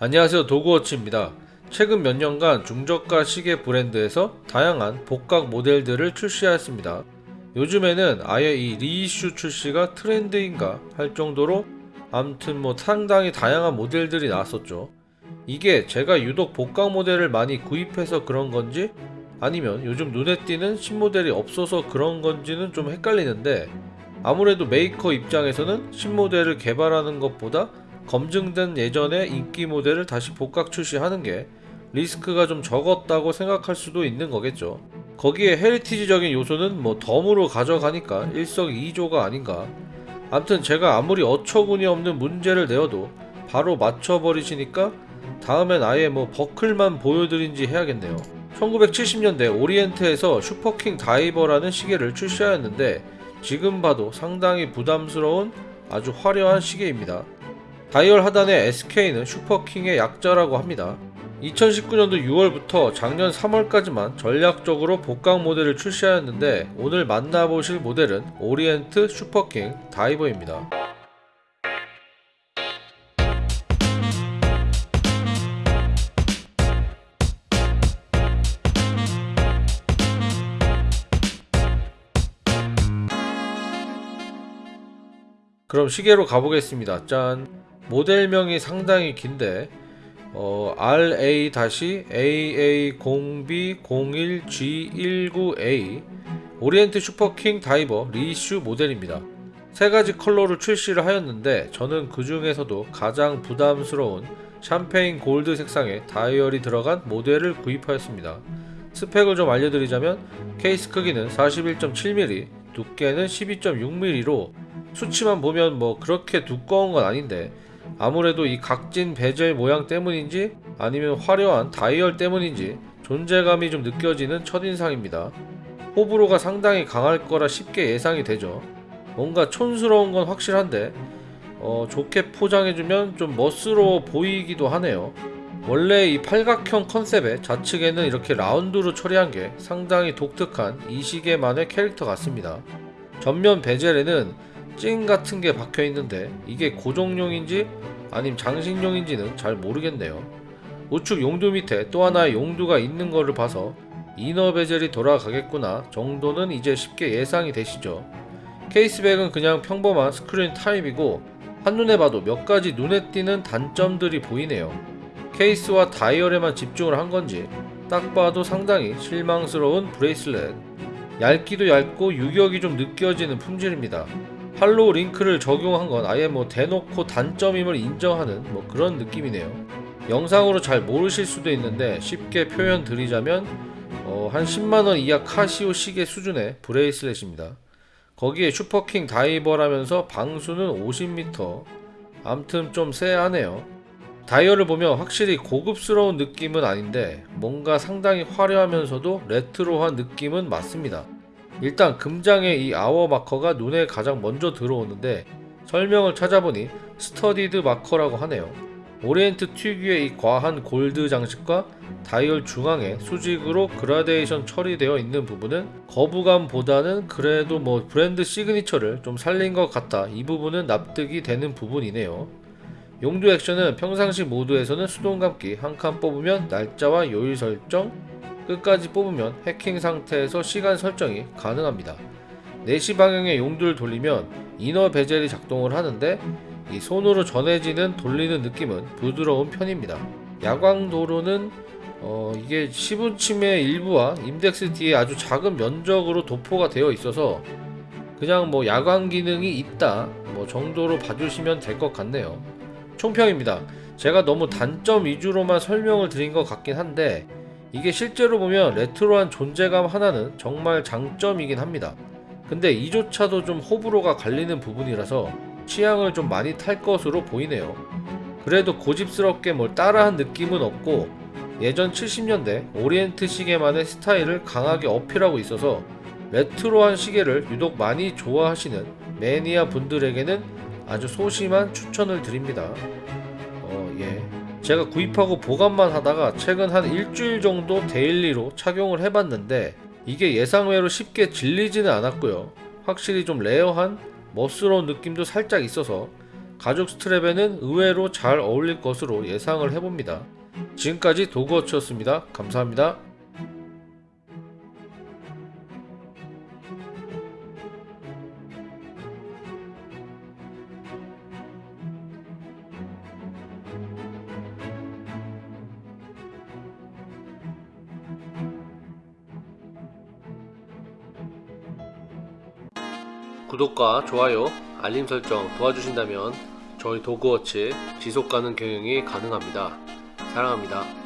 안녕하세요 도그워치입니다. 최근 몇 년간 중저가 시계 브랜드에서 다양한 복각 모델들을 출시하였습니다. 요즘에는 아예 이 reissue 출시가 트렌드인가 할 정도로 암튼 뭐 상당히 다양한 모델들이 나왔었죠. 이게 제가 유독 복각 모델을 많이 구입해서 그런 건지 아니면 요즘 눈에 띄는 신모델이 없어서 그런 건지는 좀 헷갈리는데 아무래도 메이커 입장에서는 신모델을 개발하는 것보다 검증된 예전의 인기 모델을 다시 복각 출시하는 게 리스크가 좀 적었다고 생각할 수도 있는 거겠죠. 거기에 heritage적인 요소는 뭐 덤으로 가져가니까 일석이조가 아닌가. 암튼 제가 아무리 어처구니 없는 문제를 내어도 바로 맞춰버리시니까 다음엔 아예 뭐 버클만 보여드리든지 해야겠네요. 1970년대 오리엔트에서 슈퍼킹 다이버라는 시계를 출시하였는데 지금 봐도 상당히 부담스러운 아주 화려한 시계입니다. 다이얼 하단의 SK는 슈퍼킹의 약자라고 합니다. 2019년도 6월부터 작년 3월까지만 전략적으로 복각 모델을 출시하였는데 오늘 만나보실 모델은 오리엔트 슈퍼킹 다이버입니다. 그럼 시계로 가보겠습니다. 짠. 모델명이 상당히 긴데 어, RA-AA0B01G19A 오리엔트 슈퍼킹 다이버 reissue 모델입니다. 세 가지 컬러로 출시를 하였는데 저는 그 중에서도 가장 부담스러운 champagne gold 색상의 다이얼이 들어간 모델을 구입하였습니다. 스펙을 좀 알려드리자면 케이스 크기는 41.7mm, 두께는 12.6mm로 수치만 보면 뭐 그렇게 두꺼운 건 아닌데 아무래도 이 각진 베젤 모양 때문인지 아니면 화려한 다이얼 때문인지 존재감이 좀 느껴지는 첫인상입니다. 호불호가 상당히 강할 거라 쉽게 예상이 되죠. 뭔가 촌스러운 건 확실한데 어, 좋게 포장해주면 좀 멋스러워 보이기도 하네요. 원래 이 팔각형 컨셉의 좌측에는 이렇게 라운드로 처리한 게 상당히 독특한 이 시계만의 캐릭터 같습니다. 전면 bezel에는 찡 같은 게 박혀 있는데 이게 고정용인지 아님 장식용인지는 잘 모르겠네요. 우측 용두 밑에 또 하나의 용두가 있는 거를 봐서 inner bezel이 돌아가겠구나 정도는 이제 쉽게 예상이 되시죠. case back은 그냥 평범한 스크린 타입이고 한눈에 봐도 몇 가지 눈에 띄는 단점들이 보이네요. 케이스와 다이얼에만 집중을 한 건지 딱 봐도 상당히 실망스러운 bracelet. 얇기도 얇고 유격이 좀 느껴지는 품질입니다. hollow link를 적용한 건 아예 뭐 대놓고 단점임을 인정하는 뭐 그런 느낌이네요. 영상으로 잘 모르실 수도 있는데 쉽게 표현 드리자면 어, 한 10만원 이하 카시오 시계 수준의 bracelet입니다. 거기에 슈퍼킹 다이버라면서 방수는 50m 암튼 좀 쎄하네요. 다이얼을 보면 확실히 고급스러운 느낌은 아닌데 뭔가 상당히 화려하면서도 레트로한 느낌은 맞습니다. 일단 금장의 이 아워 마커가 눈에 가장 먼저 들어오는데 설명을 찾아보니 studded marker라고 하네요. 오리엔트 특유의 이 과한 골드 장식과 다이얼 중앙에 수직으로 gradation 처리되어 있는 부분은 거부감보다는 그래도 뭐 브랜드 signature를 좀 살린 것 같다 이 부분은 납득이 되는 부분이네요. 용두 액션은 평상시 모드에서는 수동 감기 한 칸 뽑으면 날짜와 요일 설정, 끝까지 뽑으면 해킹 상태에서 시간 설정이 가능합니다. 4시 방향의 용두를 돌리면 이너 베젤이 작동을 하는데 이 손으로 전해지는 돌리는 느낌은 부드러운 편입니다. 야광도로는 어 이게 시분침의 일부와 임덱스 뒤에 아주 작은 면적으로 도포가 되어 있어서 그냥 뭐 야광 기능이 있다 뭐 정도로 봐주시면 될 것 같네요. 총평입니다. 제가 너무 단점 위주로만 설명을 드린 것 같긴 한데 이게 실제로 보면 레트로한 존재감 하나는 정말 장점이긴 합니다. 근데 이조차도 좀 호불호가 갈리는 부분이라서 취향을 좀 많이 탈 것으로 보이네요. 그래도 고집스럽게 뭘 따라한 느낌은 없고 예전 70년대 오리엔트 시계만의 스타일을 강하게 어필하고 있어서 레트로한 시계를 유독 많이 좋아하시는 매니아 분들에게는 아주 소심한 추천을 드립니다. 어, 예. 제가 구입하고 보관만 하다가 최근 한 일주일 정도 daily로 착용을 해봤는데 이게 예상외로 쉽게 질리지는 않았고요. 확실히 좀 rare한 멋스러운 느낌도 살짝 있어서 가죽 strap에는 의외로 잘 어울릴 것으로 예상을 해봅니다. 지금까지 도그워치였습니다. 감사합니다. 구독과 좋아요, 알림 설정 도와주신다면 저희 도그워치 지속가능 경영이 가능합니다. 사랑합니다.